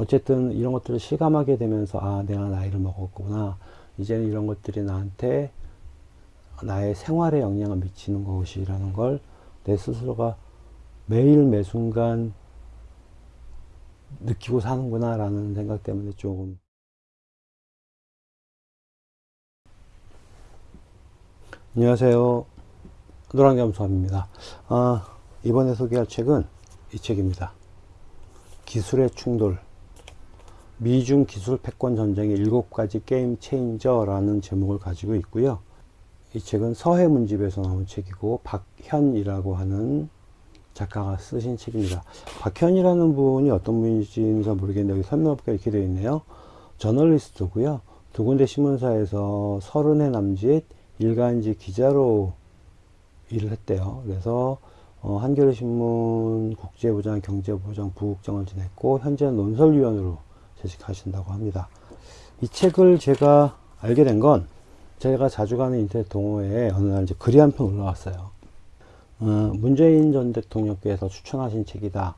어쨌든 이런 것들을 실감하게 되면서 아 내가 나이를 먹었구나. 이제는 이런 것들이 나한테 나의 생활에 영향을 미치는 것이라는 걸 내 스스로가 매일 매순간 느끼고 사는구나 라는 생각 때문에 조금. 안녕하세요. 노랑겸수함입니다. 아, 이번에 소개할 책은 이 책입니다. 기술의 충돌 미중 기술 패권 전쟁의 일곱 가지 게임 체인저라는 제목을 가지고 있고요 이 책은 서해문집에서 나온 책이고 박현이라고 하는 작가가 쓰신 책입니다. 박현이라는 분이 어떤 분인지는 잘 모르겠는데 여기 설명부가 이렇게 되어 있네요. 저널리스트고요. 두 군데 신문사에서 서른의 남짓 일간지 기자로 일을 했대요. 그래서 어, 한겨레신문 국제부장, 경제부장, 부국장을 지냈고 현재는 논설위원으로 재직하신다고 합니다. 이 책을 제가 알게 된 건 제가 자주 가는 인터넷 동호회에 어느 날 이제 글이 한 편 올라왔어요. 어, 문재인 전 대통령께서 추천하신 책이다.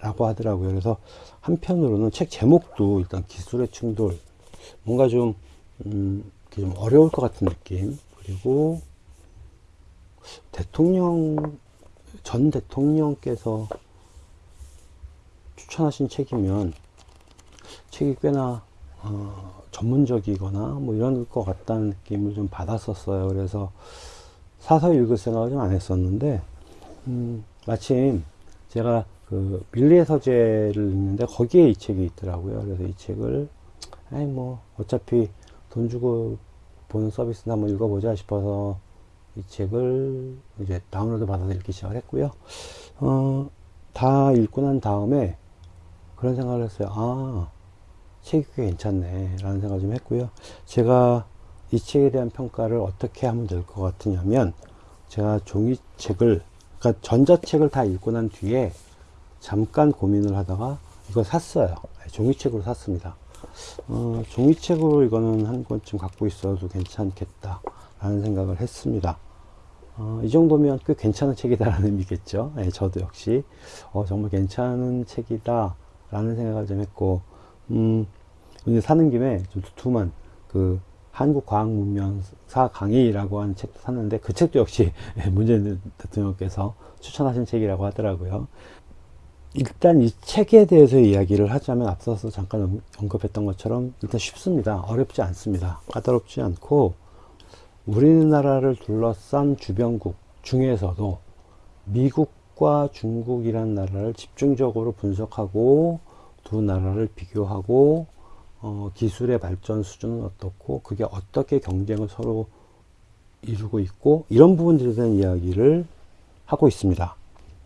라고 하더라고요. 그래서 한편으로는 책 제목도 일단 기술의 충돌, 뭔가 좀, 음, 좀 어려울 것 같은 느낌. 그리고 대통령, 전 대통령께서 추천하신 책이면 책이 꽤나, 어, 전문적이거나 뭐 이런 것 같다는 느낌을 좀 받았었어요. 그래서 사서 읽을 생각을 좀 안 했었는데, 음, 마침 제가 그 밀리의 서재를 읽는데 거기에 이 책이 있더라고요. 그래서 이 책을, 아니 뭐, 어차피 돈 주고 보는 서비스나 한번 읽어보자 싶어서 이 책을 이제 다운로드 받아서 읽기 시작을 했고요. 어, 다 읽고 난 다음에 그런 생각을 했어요. 아, 책이 꽤 괜찮네 라는 생각을 좀 했고요. 제가 이 책에 대한 평가를 어떻게 하면 될 것 같으냐면 제가 종이책을 그러니까 전자책을 다 읽고 난 뒤에 잠깐 고민을 하다가 이거 샀어요. 네, 종이책으로 샀습니다. 어, 종이책으로 이거는 한 권쯤 갖고 있어도 괜찮겠다 라는 생각을 했습니다. 어, 이 정도면 꽤 괜찮은 책이다 라는 의미겠죠? 네, 저도 역시. 어, 정말 괜찮은 책이다 라는 생각을 좀 했고 음, 이제 사는 김에 좀 두툼한 그 한국과학문명사 강의라고 하는 책도 샀는데 그 책도 역시 문재인 대통령께서 추천하신 책이라고 하더라고요. 일단 이 책에 대해서 이야기를 하자면 앞서서 잠깐 언급했던 것처럼 일단 쉽습니다. 어렵지 않습니다. 까다롭지 않고 우리나라를 둘러싼 주변국 중에서도 미국과 중국이란 나라를 집중적으로 분석하고 두 나라를 비교하고 어, 기술의 발전 수준은 어떻고 그게 어떻게 경쟁을 서로 이루고 있고 이런 부분들에 대한 이야기를 하고 있습니다.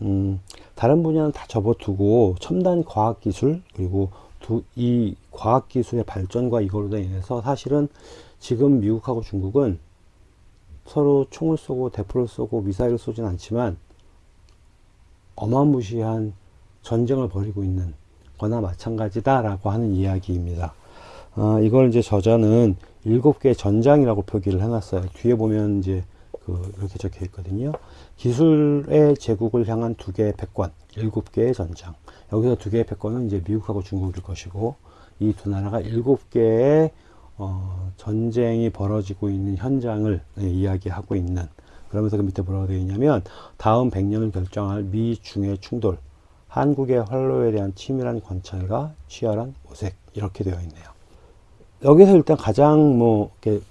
음, 다른 분야는 다 접어두고 첨단 과학기술 그리고 두, 이 과학기술의 발전과 이걸로 인해서 사실은 지금 미국하고 중국은 서로 총을 쏘고 대포를 쏘고 미사일을 쏘진 않지만 어마무시한 전쟁을 벌이고 있는 거나 마찬가지다라고 하는 이야기입니다. 어, 이걸 이제 저자는 일곱 개 전장이라고 표기를 해놨어요. 뒤에 보면 이제 그 이렇게 적혀 있거든요. 기술의 제국을 향한 두 개의 패권, 일곱 개의 전장. 여기서 두 개의 패권은 이제 미국하고 중국일 것이고 이 두 나라가 일곱 개의 어, 전쟁이 벌어지고 있는 현장을 네, 이야기하고 있는 그러면서 그 밑에 뭐라고 되어 있냐면 다음 100년을 결정할 미 중의 충돌 한국의 활로에 대한 치밀한 관찰과 치열한 모색 이렇게 되어 있네요. 여기서 일단 가장 뭐 이렇게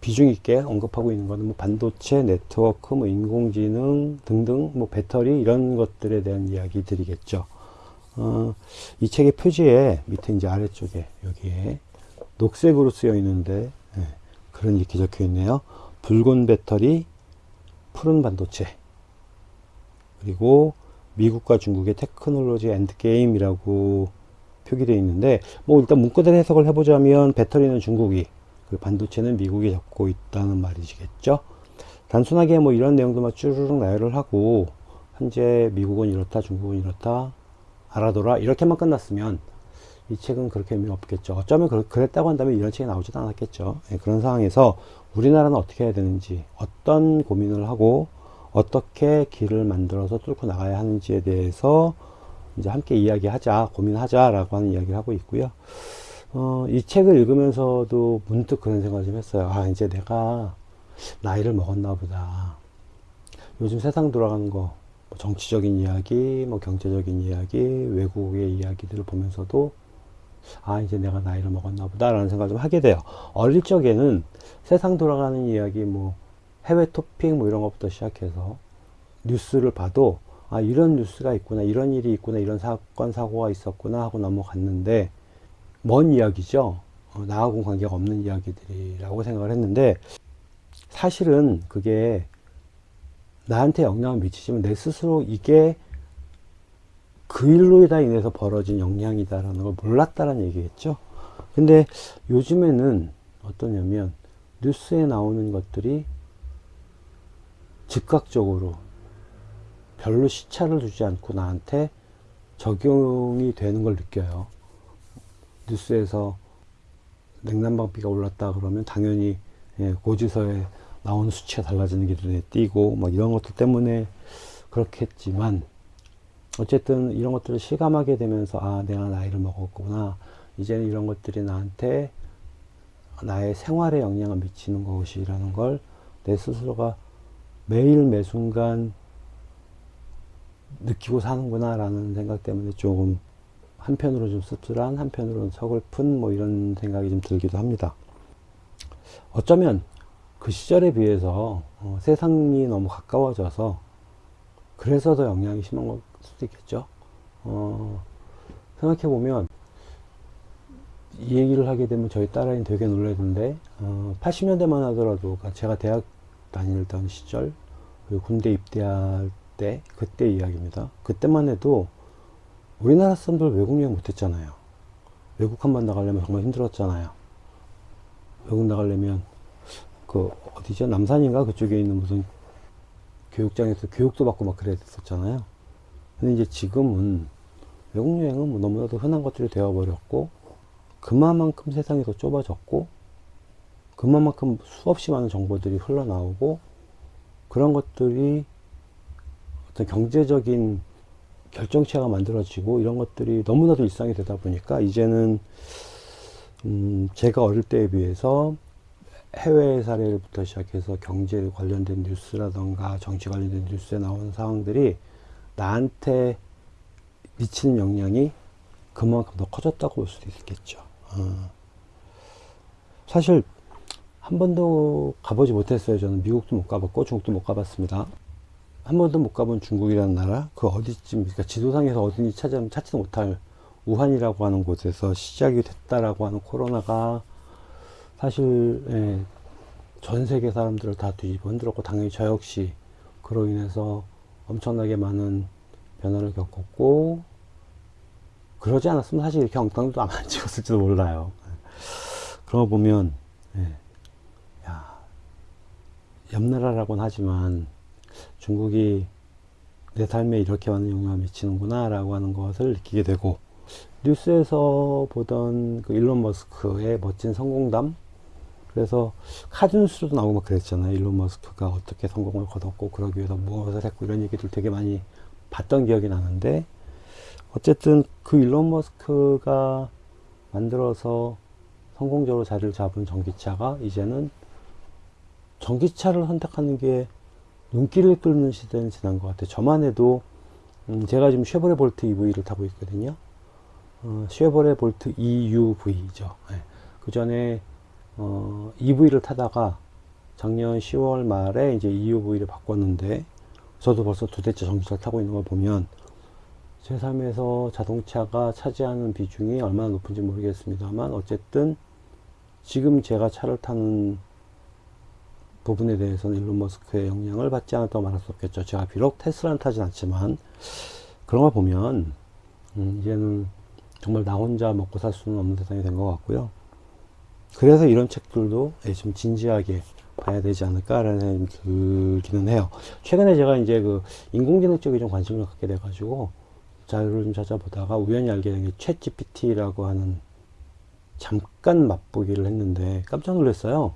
비중 있게 언급하고 있는 것은 뭐 반도체, 네트워크, 뭐 인공지능 등등 뭐 배터리 이런 것들에 대한 이야기들이겠죠. 어, 이 책의 표지에 밑에 이제 아래쪽에 여기에 녹색으로 쓰여 있는데 네, 그런 이렇게 적혀 있네요. 붉은 배터리, 푸른 반도체 그리고 미국과 중국의 테크놀로지 endgame이라고 표기되어 있는데 뭐 일단 문구대로 해석을 해보자면 배터리는 중국이 그 반도체는 미국이 잡고 있다는 말이시겠죠? 단순하게 뭐 이런 내용들만 쭈르륵 나열을 하고 현재 미국은 이렇다 중국은 이렇다 알아둬라 이렇게만 끝났으면 이 책은 그렇게 의미 없겠죠. 어쩌면 그랬다고 한다면 이런 책이 나오지도 않았겠죠. 네, 그런 상황에서 우리나라는 어떻게 해야 되는지 어떤 고민을 하고 어떻게 길을 만들어서 뚫고 나가야 하는지에 대해서 이제 함께 이야기하자, 고민하자 라고 하는 이야기를 하고 있고요. 어, 이 책을 읽으면서도 문득 그런 생각을 좀 했어요. 아, 이제 내가 나이를 먹었나 보다. 요즘 세상 돌아가는 거, 뭐 정치적인 이야기, 뭐 경제적인 이야기, 외국의 이야기들을 보면서도 아, 이제 내가 나이를 먹었나 보다 라는 생각을 좀 하게 돼요. 어릴 적에는 세상 돌아가는 이야기, 뭐 해외 토픽 뭐 이런 것부터 시작해서 뉴스를 봐도 아, 이런 뉴스가 있구나, 이런 일이 있구나, 이런 사건, 사고가 있었구나 하고 넘어갔는데 먼 이야기죠. 어, 나하고 관계가 없는 이야기들이라고 생각을 했는데 사실은 그게 나한테 영향을 미치지만 내 스스로 이게 그 일로 다 인해서 벌어진 영향이다라는 걸 몰랐다라는 얘기겠죠. 근데 요즘에는 어떠냐면 뉴스에 나오는 것들이 즉각적으로 별로 시차를 두지 않고 나한테 적용이 되는 걸 느껴요. 뉴스에서 냉난방비가 올랐다 그러면 당연히 예, 고지서에 나오는 수치가 달라지는 게 눈에 띄고 뭐 이런 것들 때문에 그렇겠지만 어쨌든 이런 것들을 실감하게 되면서 아 내가 나이를 먹었구나 이제는 이런 것들이 나한테 나의 생활에 영향을 미치는 것이라는 걸 내 스스로가 매일 매순간 느끼고 사는구나 라는 생각 때문에 조금 한편으로 좀 씁쓸한 한편으로는 서글픈 뭐 이런 생각이 좀 들기도 합니다. 어쩌면 그 시절에 비해서 어, 세상이 너무 가까워져서 그래서 더 영향이 심한 걸 수도 있겠죠? 어, 생각해 보면 이 얘기를 하게 되면 저희 딸아이는 되게 놀라던데 어, 80년대만 하더라도 제가 대학 다니던 시절 그리고 군대 입대할 때 그때 이야기입니다. 그때만 해도 우리나라 사람들 외국 여행 못했잖아요. 외국 한 번 나가려면 정말 힘들었잖아요. 외국 나가려면 그 어디죠? 남산인가? 그쪽에 있는 무슨 교육장에서 교육도 받고 막 그래야 됐었잖아요. 근데 이제 지금은 외국 여행은 뭐 너무나도 흔한 것들이 되어버렸고 그만큼 세상이 더 좁아졌고 그만큼 수없이 많은 정보들이 흘러나오고 그런 것들이 어떤 경제적인 결정체가 만들어지고 이런 것들이 너무나도 일상이 되다 보니까 이제는 음 제가 어릴 때에 비해서 해외 사례부터 시작해서 경제 관련된 뉴스라던가 정치 관련된 뉴스에 나오는 상황들이 나한테 미치는 영향이 그만큼 더 커졌다고 볼 수도 있겠죠. 어. 사실 한 번도 가보지 못했어요. 저는 미국도 못 가봤고 중국도 못 가봤습니다. 한 번도 못 가본 중국이라는 나라 그 어디쯤 그러니까 지도상에서 어딘지 찾아 찾지도 못할 우한이라고 하는 곳에서 시작이 됐다라고 하는 코로나가 사실 예, 전 세계 사람들을 다 뒤집어 흔들었고 당연히 저 역시 그로 인해서 엄청나게 많은 변화를 겪었고 그러지 않았으면 사실 이렇게 엉뚱도 안 찍었을지도 몰라요. 그런 거 보면 예, 야, 옆나라라고는 하지만 중국이 내 삶에 이렇게 많은 영향을 미치는구나 라고 하는 것을 느끼게 되고 뉴스에서 보던 그 일론 머스크의 멋진 성공담? 그래서 카드뉴스로도 나오고 막 그랬잖아요. 일론 머스크가 어떻게 성공을 거뒀고 그러기 위해서 무엇을 했고 이런 얘기들 되게 많이 봤던 기억이 나는데 어쨌든 그 일론 머스크가 만들어서 성공적으로 자리를 잡은 전기차가 이제는 전기차를 선택하는 게 눈길을 끌는 시대는 지난 것 같아요. 저만 해도 음 제가 지금 쉐보레 볼트 EV를 타고 있거든요. 어, 쉐보레 볼트 EUV죠. 네. 그 전에 어, EV를 타다가 작년 10월 말에 이제 EUV를 바꿨는데 저도 벌써 두 대째 전기차를 타고 있는 걸 보면 제 삶에서 자동차가 차지하는 비중이 얼마나 높은지 모르겠습니다만 어쨌든 지금 제가 차를 타는 부분에 대해서는 일론 머스크의 영향을 받지 않았다고 말할 수 없겠죠. 제가 비록 테슬라는 타진 않지만 그런 걸 보면 음, 이제는 정말 나 혼자 먹고 살 수는 없는 세상이 된 것 같고요. 그래서 이런 책들도 예, 좀 진지하게 봐야 되지 않을까라는 생각이 들기는 해요. 최근에 제가 이제 그 인공지능 쪽에 좀 관심을 갖게 돼가지고 자료를 좀 찾아보다가 우연히 알게 된 게 챗 GPT라고 하는 잠깐 맛보기를 했는데 깜짝 놀랐어요.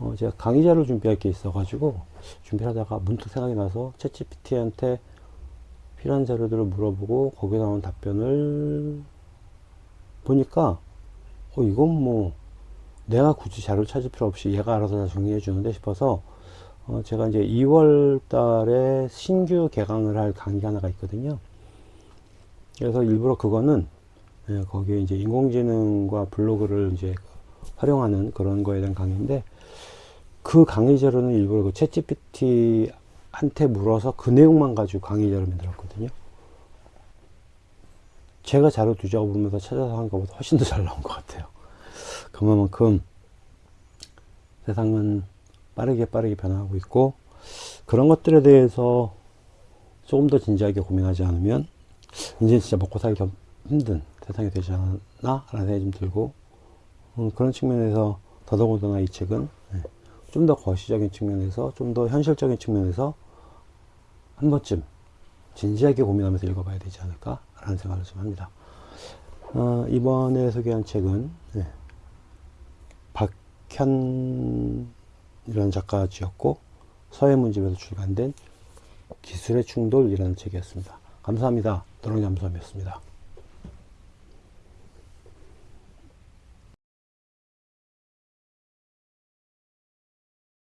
어, 제가 강의자를 준비할 게 있어가지고 준비하다가 문득 생각이 나서 챗GPT한테 필요한 자료들을 물어보고 거기에 나온 답변을 보니까 어 이건 뭐 내가 굳이 자료를 찾을 필요 없이 얘가 알아서 다 정리해 주는데 싶어서 어 제가 이제 2월 달에 신규 개강을 할 강의가 하나가 있거든요. 그래서 일부러 그거는 예, 거기에 이제 인공지능과 블로그를 이제 활용하는 그런 거에 대한 강의인데 그 강의 자료는 일부러 그 챗GPT 한테 물어서 그 내용만 가지고 강의 자료 만들었거든요. 제가 자료 부르면서 찾아서 한 것보다 훨씬 더 잘 나온 것 같아요. 그만큼 세상은 빠르게 빠르게 변화하고 있고 그런 것들에 대해서 조금 더 진지하게 고민하지 않으면 이제 진짜 먹고 살기 좀 힘든 세상이 되지 않나 라는 생각이 좀 들고 음, 그런 측면에서 더더군다나 이 책은 좀 더 거시적인 측면에서 좀 더 현실적인 측면에서 한 번쯤 진지하게 고민하면서 읽어봐야 되지 않을까 라는 생각을 좀 합니다. 어, 이번에 소개한 책은 네, 박현이라는 작가가 지었고 서해문집에서 출간된 기술의 충돌이라는 책이었습니다. 감사합니다. 도롱잠수함이었습니다.